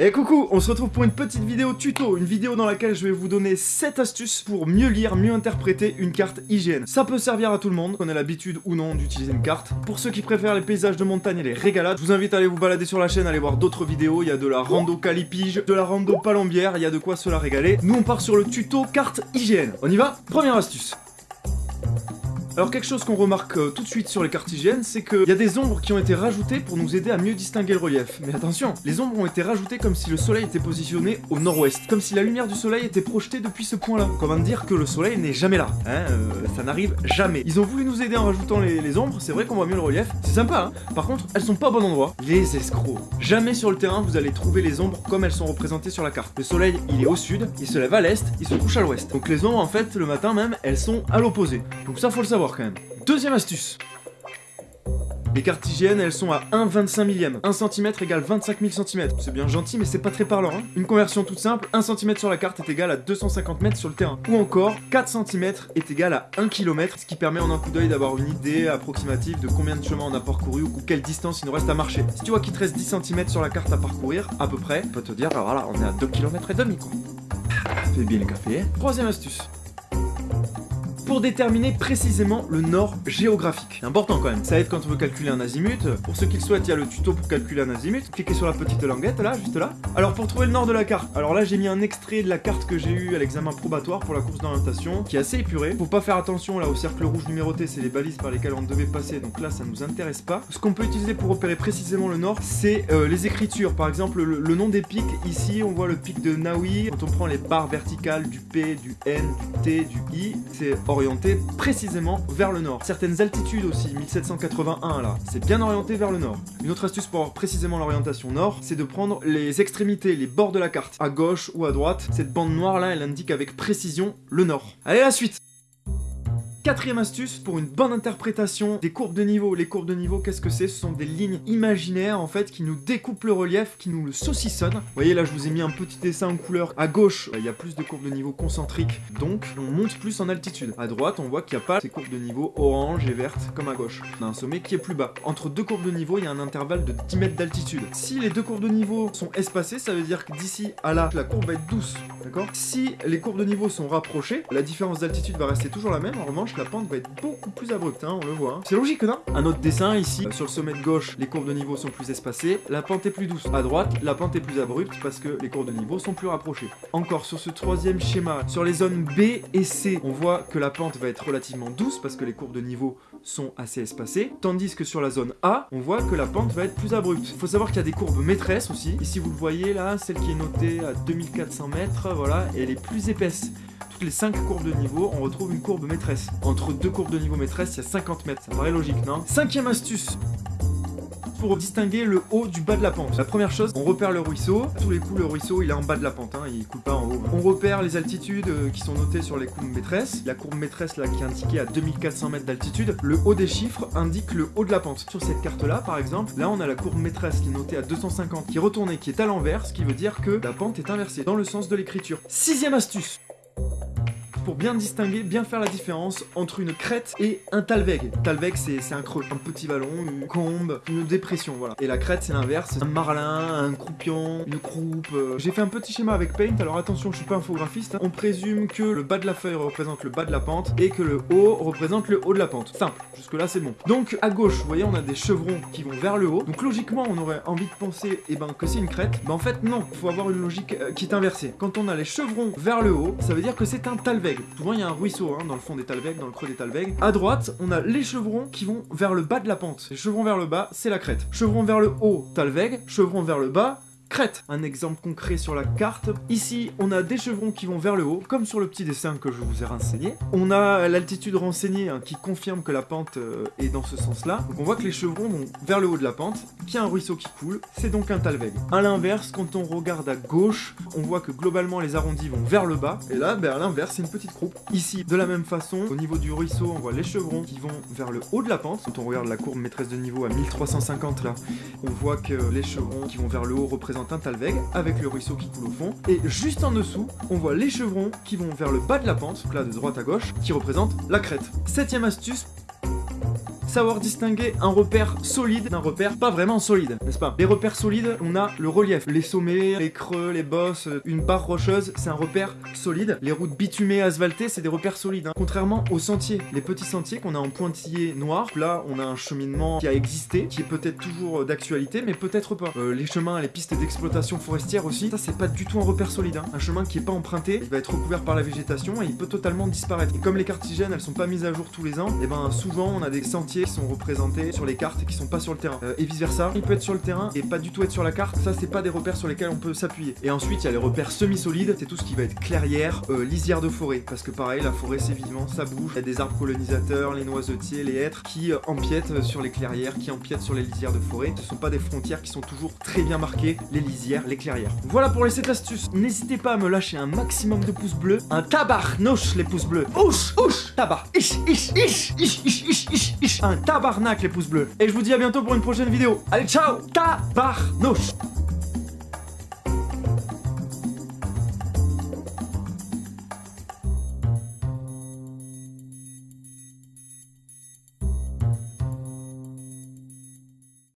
Et coucou, on se retrouve pour une petite vidéo tuto, une vidéo dans laquelle je vais vous donner 7 astuces pour mieux lire, mieux interpréter une carte IGN. Ça peut servir à tout le monde, qu'on ait l'habitude ou non d'utiliser une carte. Pour ceux qui préfèrent les paysages de montagne et les régalades, je vous invite à aller vous balader sur la chaîne, aller voir d'autres vidéos, il y a de la rando calipige, de la rando palombière, il y a de quoi se la régaler. Nous on part sur le tuto carte IGN. On y va? Première astuce. Alors quelque chose qu'on remarque euh, tout de suite sur les cartes c'est qu'il y a des ombres qui ont été rajoutées pour nous aider à mieux distinguer le relief. Mais attention, les ombres ont été rajoutées comme si le soleil était positionné au nord-ouest, comme si la lumière du soleil était projetée depuis ce point-là. Comment dire que le soleil n'est jamais là, hein, euh, ça n'arrive jamais. Ils ont voulu nous aider en rajoutant les, ombres, c'est vrai qu'on voit mieux le relief, c'est sympa, hein Par contre, elles sont pas au bon endroit. Les escrocs. Jamais sur le terrain vous allez trouver les ombres comme elles sont représentées sur la carte. Le soleil, il est au sud, il se lève à l'est, il se couche à l'ouest. Donc les ombres, en fait, le matin même, elles sont à l'opposé. Donc ça, faut le savoir Deuxième astuce. Les cartes IGN, elles sont à 1,25 millième. 1 cm égale 25 000 cm. C'est bien gentil, mais c'est pas très parlant. Hein. Une conversion toute simple, 1 cm sur la carte est égal à 250 mètres sur le terrain. Ou encore, 4 cm est égal à 1 km, ce qui permet en un coup d'œil d'avoir une idée approximative de combien de chemin on a parcouru ou quelle distance il nous reste à marcher. Si tu vois qu'il te reste 10 cm sur la carte à parcourir, à peu près, on peut te dire, bah voilà, on est à 2 km et demi, quoi. Fais bien le café. Troisième astuce pour déterminer précisément le nord géographique. C'est important quand même. Ça aide quand on veut calculer un azimut. Pour ceux qui le souhaitent, il y a le tuto pour calculer un azimut. Cliquez sur la petite languette là, juste là. Alors pour trouver le nord de la carte, alors là j'ai mis un extrait de la carte que j'ai eu à l'examen probatoire pour la course d'orientation, qui est assez épuré. Faut pas faire attention là au cercle rouge numéroté, c'est les balises par lesquelles on devait passer, donc là ça nous intéresse pas. Ce qu'on peut utiliser pour repérer précisément le nord, c'est euh, les écritures. Par exemple, le, nom des pics, ici on voit le pic de Naui. Quand on prend les barres verticales du P, du N, du T, du I, c'est orienté précisément vers le nord. Certaines altitudes aussi, 1781 là, c'est bien orienté vers le nord. Une autre astuce pour avoir précisément l'orientation nord, c'est de prendre les extrémités, les bords de la carte, à gauche ou à droite. Cette bande noire là, elle indique avec précision le nord. Allez, la suite Quatrième astuce pour une bonne interprétation des courbes de niveau. Les courbes de niveau, qu'est-ce que c'est? Ce sont des lignes imaginaires en fait qui nous découpent le relief, qui nous le saucissonnent. Vous voyez là, je vous ai mis un petit dessin en couleur. À gauche, il y a plus de courbes de niveau concentriques, donc on monte plus en altitude. À droite, on voit qu'il n'y a pas ces courbes de niveau orange et verte comme à gauche. On a un sommet qui est plus bas. Entre deux courbes de niveau, il y a un intervalle de 10 mètres d'altitude. Si les deux courbes de niveau sont espacées, ça veut dire que d'ici à là, la courbe va être douce, d'accord? Si les courbes de niveau sont rapprochées, la différence d'altitude va rester toujours la même. En revanche, la pente va être beaucoup plus abrupte, hein, on le voit. Hein. C'est logique, non? Un autre dessin ici, sur le sommet de gauche, les courbes de niveau sont plus espacées, la pente est plus douce. À droite, la pente est plus abrupte parce que les courbes de niveau sont plus rapprochées. Encore sur ce troisième schéma, sur les zones B et C, on voit que la pente va être relativement douce parce que les courbes de niveau sont assez espacées, tandis que sur la zone A, on voit que la pente va être plus abrupte. Il faut savoir qu'il y a des courbes maîtresses aussi. Ici, vous le voyez là, celle qui est notée à 2400 mètres, voilà, et elle est plus épaisse les 5 courbes de niveau, on retrouve une courbe maîtresse. Entre deux courbes de niveau maîtresse, il y a 50 mètres. Ça paraît logique, non? Cinquième astuce pour distinguer le haut du bas de la pente. La première chose, on repère le ruisseau. Tous les coups, le ruisseau, il est en bas de la pente, hein, il coule pas en haut. On repère les altitudes euh, qui sont notées sur les courbes maîtresses. La courbe maîtresse, là, qui est indiquée à 2400 mètres d'altitude. Le haut des chiffres indique le haut de la pente. Sur cette carte-là, par exemple, là, on a la courbe maîtresse qui est notée à 250, qui est retournée, qui est à l'envers, ce qui veut dire que la pente est inversée, dans le sens de l'écriture. Sixième astuce pour bien distinguer, bien faire la différence entre une crête et un talweg. Talweg, c'est un creux, un petit vallon, une combe, une dépression, voilà. Et la crête, c'est l'inverse, un marlin, un croupion, une croupe. Euh. J'ai fait un petit schéma avec Paint, alors attention, je suis pas infographiste. Hein. On présume que le bas de la feuille représente le bas de la pente et que le haut représente le haut de la pente. Simple, jusque là c'est bon. Donc à gauche, vous voyez, on a des chevrons qui vont vers le haut. Donc logiquement, on aurait envie de penser eh ben, que c'est une crête. Mais en fait, non, il faut avoir une logique euh, qui est inversée. Quand on a les chevrons vers le haut, ça veut dire que c'est un talweg. Souvent, il y a un ruisseau hein, dans le fond des Talvegs, dans le creux des Talvegs. À droite, on a les chevrons qui vont vers le bas de la pente. Les chevrons vers le bas, c'est la crête. Chevrons vers le haut, Talveg. Chevrons vers le bas, crête. Un exemple concret sur la carte. Ici, on a des chevrons qui vont vers le haut, comme sur le petit dessin que je vous ai renseigné. On a l'altitude renseignée hein, qui confirme que la pente euh, est dans ce sens-là. Donc on voit que les chevrons vont vers le haut de la pente, qu'il y a un ruisseau qui coule, c'est donc un talweg. A l'inverse, quand on regarde à gauche, on voit que globalement les arrondis vont vers le bas, et là, ben, à l'inverse, c'est une petite croupe. Ici, de la même façon, au niveau du ruisseau, on voit les chevrons qui vont vers le haut de la pente. Quand on regarde la courbe maîtresse de niveau à 1350 là, on voit que les chevrons qui vont vers le haut représentent un talweg avec le ruisseau qui coule au fond. Et juste en dessous, on voit les chevrons qui vont vers le bas de la pente, là de droite à gauche, qui représentent la crête. Septième astuce, savoir distinguer un repère solide d'un repère pas vraiment solide, n'est-ce pas? Les repères solides, on a le relief, les sommets, les creux, les bosses, une barre rocheuse, c'est un repère solide. Les routes bitumées, asphaltées, c'est des repères solides. hein. Contrairement aux sentiers, les petits sentiers qu'on a en pointillé noir, là on a un cheminement qui a existé, qui est peut-être toujours d'actualité, mais peut-être pas. Euh, les chemins, les pistes d'exploitation forestière aussi, ça c'est pas du tout un repère solide. hein. Un chemin qui est pas emprunté, il va être recouvert par la végétation et il peut totalement disparaître. Et comme les cartes hygiènes, elles sont pas mises à jour tous les ans, et ben souvent on a des sentiers sont représentés sur les cartes et qui sont pas sur le terrain. Euh, et vice versa, il peut être sur le terrain et pas du tout être sur la carte. Ça c'est pas des repères sur lesquels on peut s'appuyer. Et ensuite il y a les repères semi-solides, c'est tout ce qui va être clairière, euh, lisière de forêt, parce que pareil la forêt c'est vivant, ça bouge. Il y a des arbres colonisateurs, les noisetiers, les hêtres qui euh, empiètent sur les clairières, qui empiètent sur les lisières de forêt. Ce sont pas des frontières qui sont toujours très bien marquées, les lisières, les clairières. Voilà pour les 7 astuces. N'hésitez pas à me lâcher un maximum de pouces bleus, un tabarnouche les pouces bleus. Ouch, ouch, tabar, ish, ish, ish, ish, ish, ish, ish. Un tabarnak les pouces bleus. Et je vous dis à bientôt pour une prochaine vidéo. Allez, ciao, tabarnouche.